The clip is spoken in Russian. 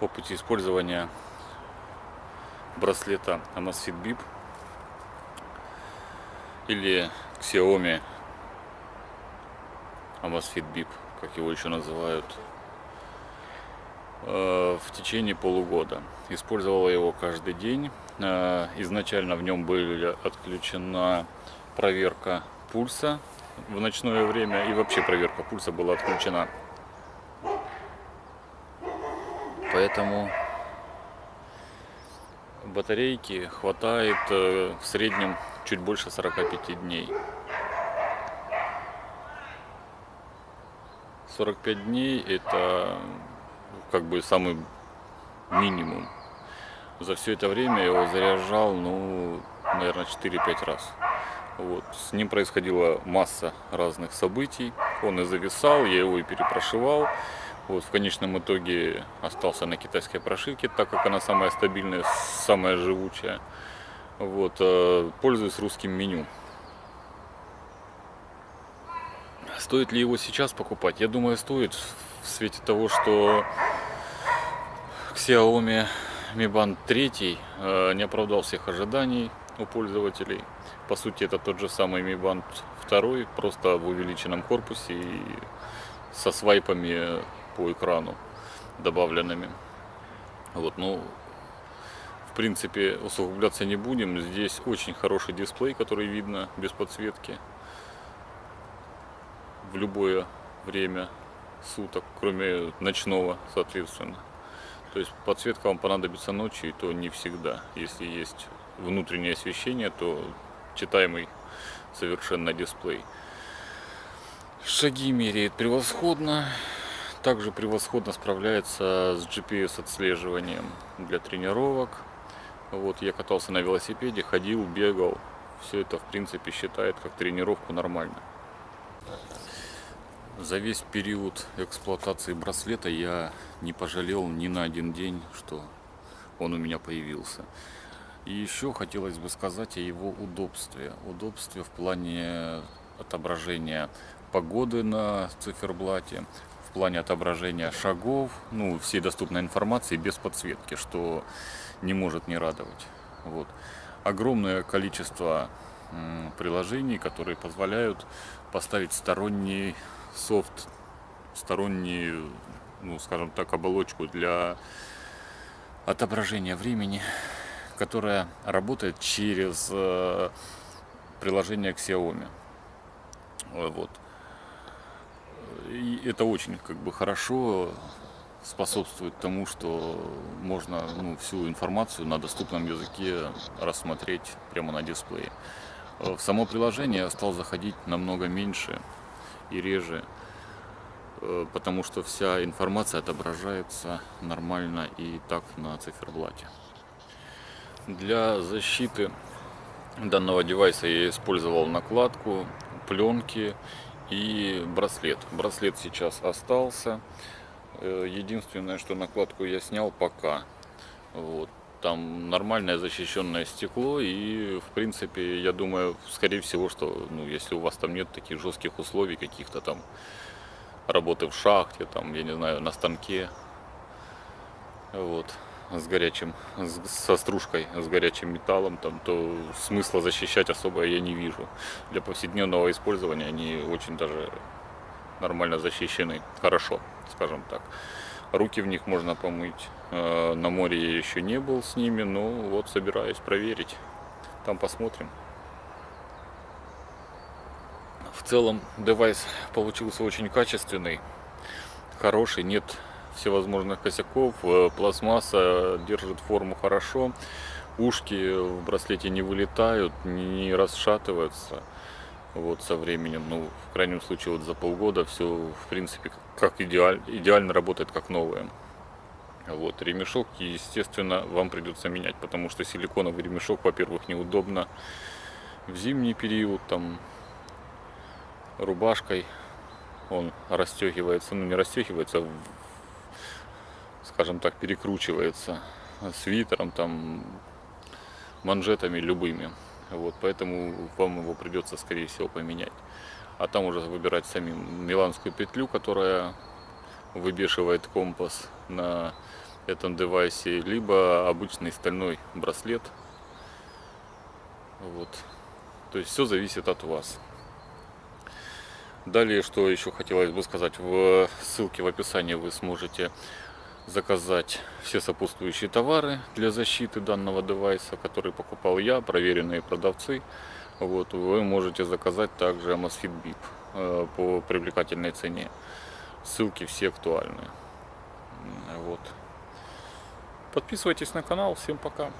опыте использования браслета Amazfit Bip или Xiaomi Amazfit Bip, как его еще называют, э, в течение полугода. Использовала его каждый день. Э, изначально в нем была отключена проверка пульса в ночное время и вообще проверка пульса была отключена. Поэтому батарейки хватает э, в среднем чуть больше 45 дней. 45 дней это как бы самый минимум. За все это время я его заряжал, ну, наверное, 4-5 раз. Вот. С ним происходила масса разных событий. Он и зависал, я его и перепрошивал. Вот, в конечном итоге остался на китайской прошивке, так как она самая стабильная, самая живучая. Вот, э, пользуюсь русским меню. Стоит ли его сейчас покупать? Я думаю, стоит в свете того, что Xiaomi Mi Band 3 э, не оправдал всех ожиданий у пользователей. По сути, это тот же самый Mi Band 2, просто в увеличенном корпусе и со свайпами по экрану добавленными. Вот, ну, в принципе, усугубляться не будем. Здесь очень хороший дисплей, который видно без подсветки в любое время суток, кроме ночного, соответственно. То есть подсветка вам понадобится ночью, и то не всегда. Если есть внутреннее освещение, то читаемый совершенно дисплей. Шаги меряет превосходно также превосходно справляется с GPS отслеживанием для тренировок. Вот я катался на велосипеде, ходил, бегал. Все это в принципе считает как тренировку нормально. За весь период эксплуатации браслета я не пожалел ни на один день, что он у меня появился. И еще хотелось бы сказать о его удобстве. Удобстве в плане отображения погоды на циферблате, в плане отображения шагов, ну, всей доступной информации без подсветки, что не может не радовать. Вот. Огромное количество приложений, которые позволяют поставить сторонний софт, стороннюю, ну, скажем так, оболочку для отображения времени, которая работает через э, приложение Xiaomi. Вот. И это очень как бы хорошо способствует тому, что можно ну, всю информацию на доступном языке рассмотреть прямо на дисплее. В само приложение я стал заходить намного меньше и реже, э, потому что вся информация отображается нормально и так на циферблате. Для защиты данного девайса я использовал накладку, пленки и браслет. Браслет сейчас остался. Э, единственное, что накладку я снял пока. Вот. Там нормальное защищенное стекло и в принципе я думаю скорее всего что ну если у вас там нет таких жестких условий каких-то там работы в шахте там я не знаю на станке вот с горячим, со стружкой, с горячим металлом, там, то смысла защищать особо я не вижу. Для повседневного использования они очень даже нормально защищены, хорошо, скажем так. Руки в них можно помыть. Э, на море я еще не был с ними, но вот собираюсь проверить. Там посмотрим. В целом девайс получился очень качественный, хороший, нет всевозможных косяков. Э, пластмасса держит форму хорошо. Ушки в браслете не вылетают, не расшатываются. Вот со временем, ну, в крайнем случае, вот за полгода все, в принципе, как идеаль, идеально работает, как новое. Вот, ремешок, естественно, вам придется менять, потому что силиконовый ремешок, во-первых, неудобно в зимний период, там, рубашкой он расстегивается, ну, не расстегивается, скажем так, перекручивается свитером, там, манжетами любыми. Вот, поэтому вам его придется, скорее всего, поменять. А там уже выбирать самим миланскую петлю, которая выбешивает компас на этом девайсе, либо обычный стальной браслет. Вот. То есть все зависит от вас. Далее, что еще хотелось бы сказать, в ссылке в описании вы сможете заказать все сопутствующие товары для защиты данного девайса, который покупал я, проверенные продавцы. Вот, вы можете заказать также Amazfit BIP э, по привлекательной цене. Ссылки все актуальны. Вот. Подписывайтесь на канал. Всем пока.